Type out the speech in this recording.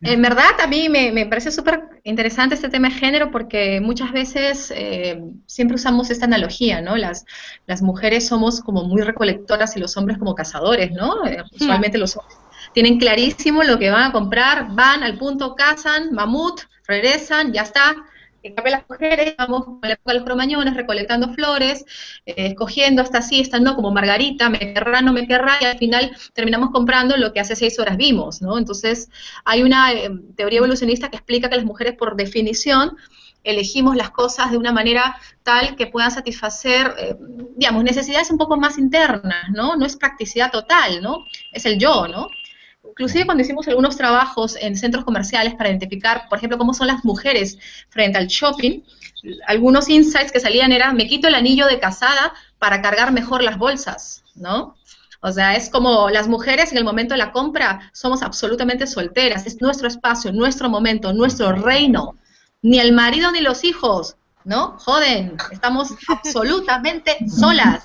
En verdad, a mí me, parece súper interesante este tema de género porque muchas veces eh, siempre usamos esta analogía, ¿no? Las, las mujeres somos como muy recolectoras y los hombres como cazadores, ¿no? Eh, usualmente los hombres tienen clarísimo lo que van a comprar, van al punto, cazan, mamut, regresan, ya está, en cambio las mujeres vamos con la época de los cromañones recolectando flores, eh, escogiendo hasta sí, esta no, como Margarita, me querrá, no me querrá, y al final terminamos comprando lo que hace seis horas vimos, ¿no? Entonces, hay una eh, teoría evolucionista que explica que las mujeres, por definición, elegimos las cosas de una manera tal que puedan satisfacer, eh, digamos, necesidades un poco más internas, ¿no? No es practicidad total, ¿no? Es el yo, ¿no? Inclusive cuando hicimos algunos trabajos en centros comerciales para identificar, por ejemplo, cómo son las mujeres frente al shopping, algunos insights que salían eran, me quito el anillo de casada para cargar mejor las bolsas, ¿no? O sea, es como las mujeres en el momento de la compra somos absolutamente solteras, es nuestro espacio, nuestro momento, nuestro reino. Ni el marido ni los hijos, ¿no? Joden, estamos absolutamente solas.